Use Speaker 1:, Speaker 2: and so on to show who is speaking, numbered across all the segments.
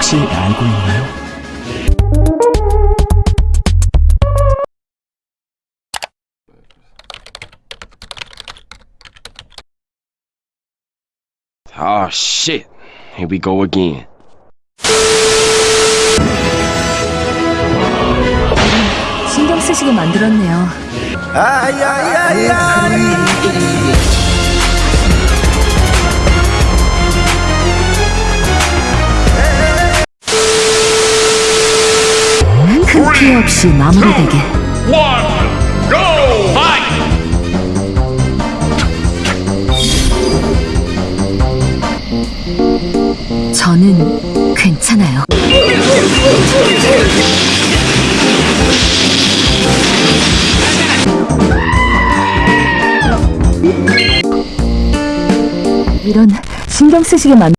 Speaker 1: 혹시 알고 있나요?
Speaker 2: Oh shit. Here we go again.
Speaker 3: 신경 쓰시게 만들었네요. 큰 피해 없이 마무리되게. 저는 괜찮아요. 이런 신경 쓰시게 만.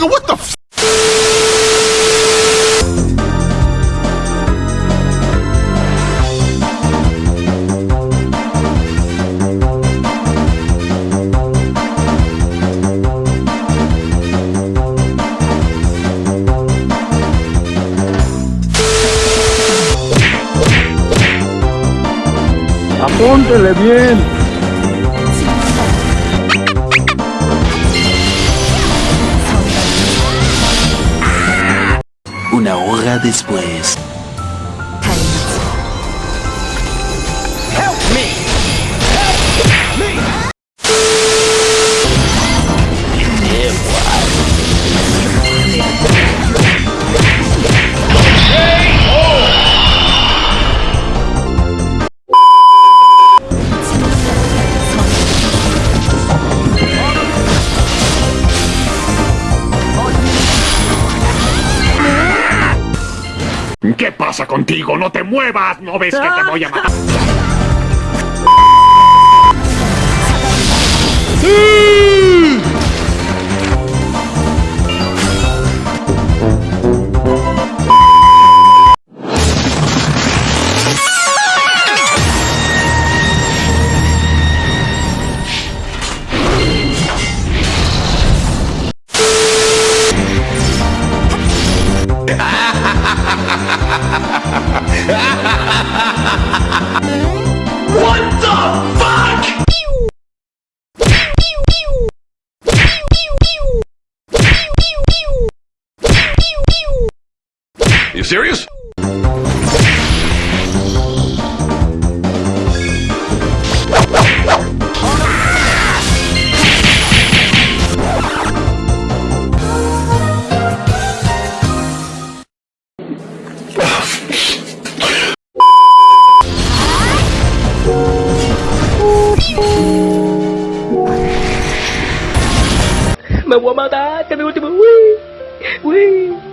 Speaker 4: Nigga, what the f-
Speaker 5: Apóntele bien.
Speaker 1: Una hora después.
Speaker 4: ¿Qué pasa contigo? ¡No te muevas! ¿No ves que te voy a matar? what the fuck?
Speaker 2: You serious?
Speaker 6: Me voy a matar, que me último. Uy, uy, uy.